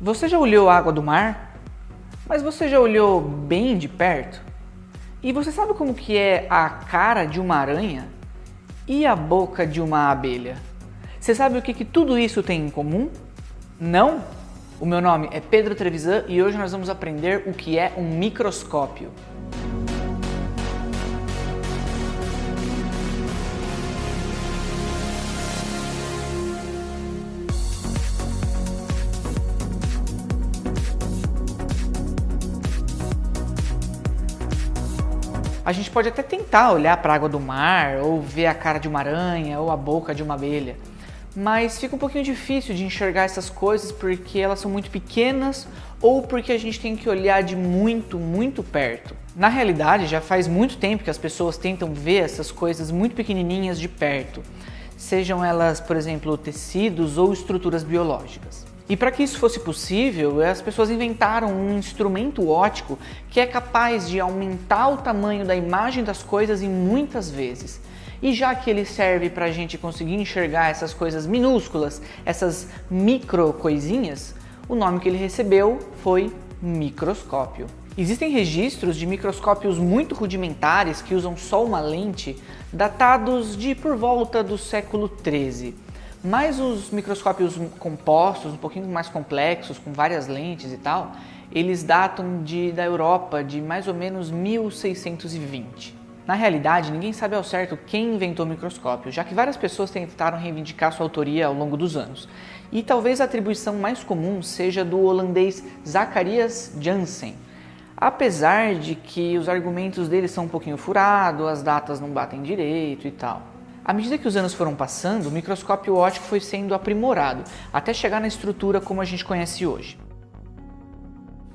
Você já olhou a água do mar? Mas você já olhou bem de perto? E você sabe como que é a cara de uma aranha? E a boca de uma abelha? Você sabe o que, que tudo isso tem em comum? Não? O meu nome é Pedro Trevisan e hoje nós vamos aprender o que é um microscópio. A gente pode até tentar olhar para a água do mar, ou ver a cara de uma aranha, ou a boca de uma abelha. Mas fica um pouquinho difícil de enxergar essas coisas porque elas são muito pequenas ou porque a gente tem que olhar de muito, muito perto. Na realidade, já faz muito tempo que as pessoas tentam ver essas coisas muito pequenininhas de perto, sejam elas, por exemplo, tecidos ou estruturas biológicas. E para que isso fosse possível, as pessoas inventaram um instrumento óptico que é capaz de aumentar o tamanho da imagem das coisas em muitas vezes. E já que ele serve para a gente conseguir enxergar essas coisas minúsculas, essas micro coisinhas, o nome que ele recebeu foi microscópio. Existem registros de microscópios muito rudimentares que usam só uma lente, datados de por volta do século 13. Mas os microscópios compostos, um pouquinho mais complexos, com várias lentes e tal, eles datam de, da Europa de mais ou menos 1620. Na realidade, ninguém sabe ao certo quem inventou o microscópio, já que várias pessoas tentaram reivindicar sua autoria ao longo dos anos. E talvez a atribuição mais comum seja do holandês Zacharias Janssen, apesar de que os argumentos dele são um pouquinho furados, as datas não batem direito e tal. À medida que os anos foram passando, o microscópio óptico foi sendo aprimorado, até chegar na estrutura como a gente conhece hoje.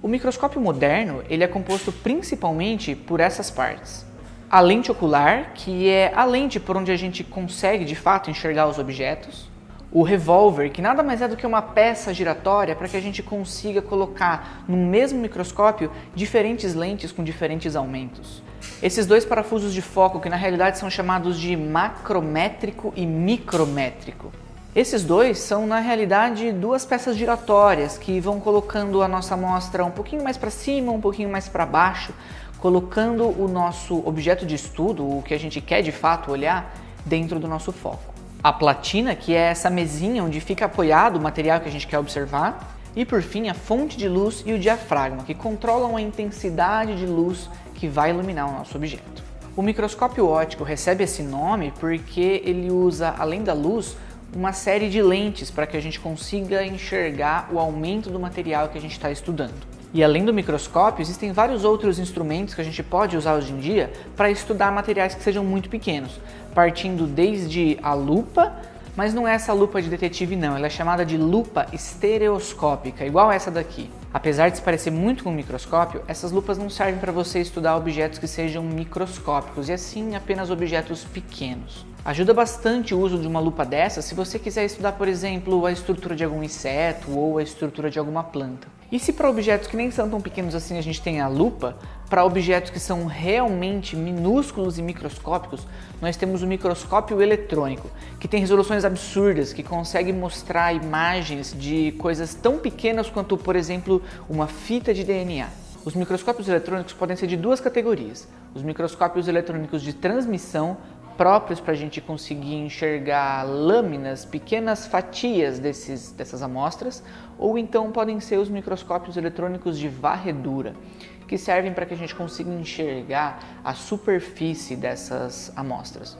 O microscópio moderno ele é composto principalmente por essas partes. A lente ocular, que é a lente por onde a gente consegue de fato enxergar os objetos. O revólver, que nada mais é do que uma peça giratória para que a gente consiga colocar no mesmo microscópio diferentes lentes com diferentes aumentos. Esses dois parafusos de foco, que na realidade são chamados de macrométrico e micrométrico. Esses dois são, na realidade, duas peças giratórias que vão colocando a nossa amostra um pouquinho mais para cima, um pouquinho mais para baixo, colocando o nosso objeto de estudo, o que a gente quer de fato olhar, dentro do nosso foco a platina, que é essa mesinha onde fica apoiado o material que a gente quer observar, e por fim a fonte de luz e o diafragma, que controlam a intensidade de luz que vai iluminar o nosso objeto. O microscópio óptico recebe esse nome porque ele usa, além da luz, uma série de lentes para que a gente consiga enxergar o aumento do material que a gente está estudando. E além do microscópio, existem vários outros instrumentos que a gente pode usar hoje em dia para estudar materiais que sejam muito pequenos, partindo desde a lupa, mas não é essa lupa de detetive não, ela é chamada de lupa estereoscópica, igual essa daqui. Apesar de se parecer muito com um microscópio, essas lupas não servem para você estudar objetos que sejam microscópicos, e assim apenas objetos pequenos. Ajuda bastante o uso de uma lupa dessa se você quiser estudar, por exemplo, a estrutura de algum inseto ou a estrutura de alguma planta. E se para objetos que nem são tão pequenos assim a gente tem a lupa, para objetos que são realmente minúsculos e microscópicos, nós temos o microscópio eletrônico, que tem resoluções absurdas, que consegue mostrar imagens de coisas tão pequenas quanto, por exemplo, uma fita de DNA. Os microscópios eletrônicos podem ser de duas categorias. Os microscópios eletrônicos de transmissão, próprios para a gente conseguir enxergar lâminas, pequenas fatias desses, dessas amostras, ou então podem ser os microscópios eletrônicos de varredura, que servem para que a gente consiga enxergar a superfície dessas amostras.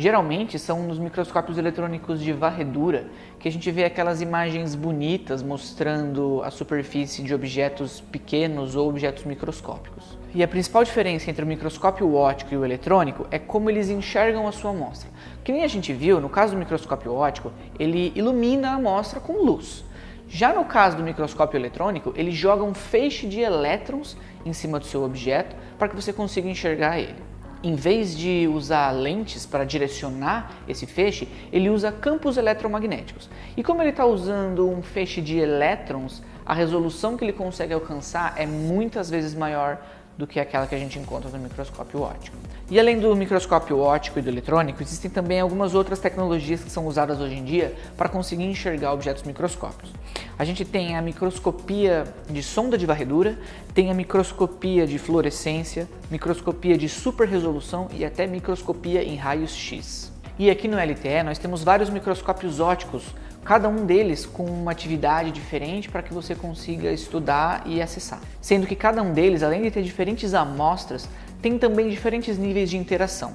Geralmente são nos microscópios eletrônicos de varredura que a gente vê aquelas imagens bonitas mostrando a superfície de objetos pequenos ou objetos microscópicos. E a principal diferença entre o microscópio óptico e o eletrônico é como eles enxergam a sua amostra. Que nem a gente viu, no caso do microscópio óptico, ele ilumina a amostra com luz. Já no caso do microscópio eletrônico, ele joga um feixe de elétrons em cima do seu objeto para que você consiga enxergar ele em vez de usar lentes para direcionar esse feixe, ele usa campos eletromagnéticos. E como ele está usando um feixe de elétrons, a resolução que ele consegue alcançar é muitas vezes maior do que aquela que a gente encontra no microscópio óptico. E além do microscópio óptico e do eletrônico, existem também algumas outras tecnologias que são usadas hoje em dia para conseguir enxergar objetos microscópicos. A gente tem a microscopia de sonda de varredura, tem a microscopia de fluorescência, microscopia de super resolução e até microscopia em raios X. E aqui no LTE nós temos vários microscópios ópticos, cada um deles com uma atividade diferente para que você consiga estudar e acessar. Sendo que cada um deles, além de ter diferentes amostras, tem também diferentes níveis de interação.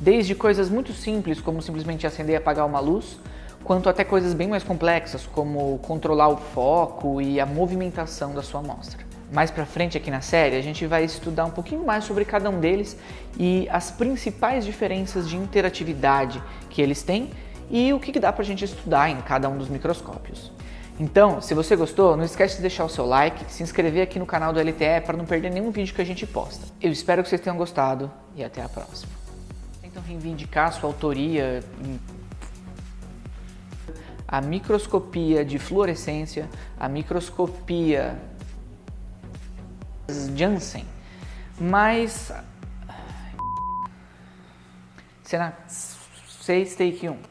Desde coisas muito simples, como simplesmente acender e apagar uma luz, quanto até coisas bem mais complexas, como controlar o foco e a movimentação da sua amostra mais para frente aqui na série, a gente vai estudar um pouquinho mais sobre cada um deles e as principais diferenças de interatividade que eles têm e o que dá para a gente estudar em cada um dos microscópios. Então, se você gostou, não esquece de deixar o seu like, se inscrever aqui no canal do LTE para não perder nenhum vídeo que a gente posta. Eu espero que vocês tenham gostado e até a próxima. Então reivindicar sua autoria em a microscopia de fluorescência, a microscopia Janssen, mas... Cena 6, take 1.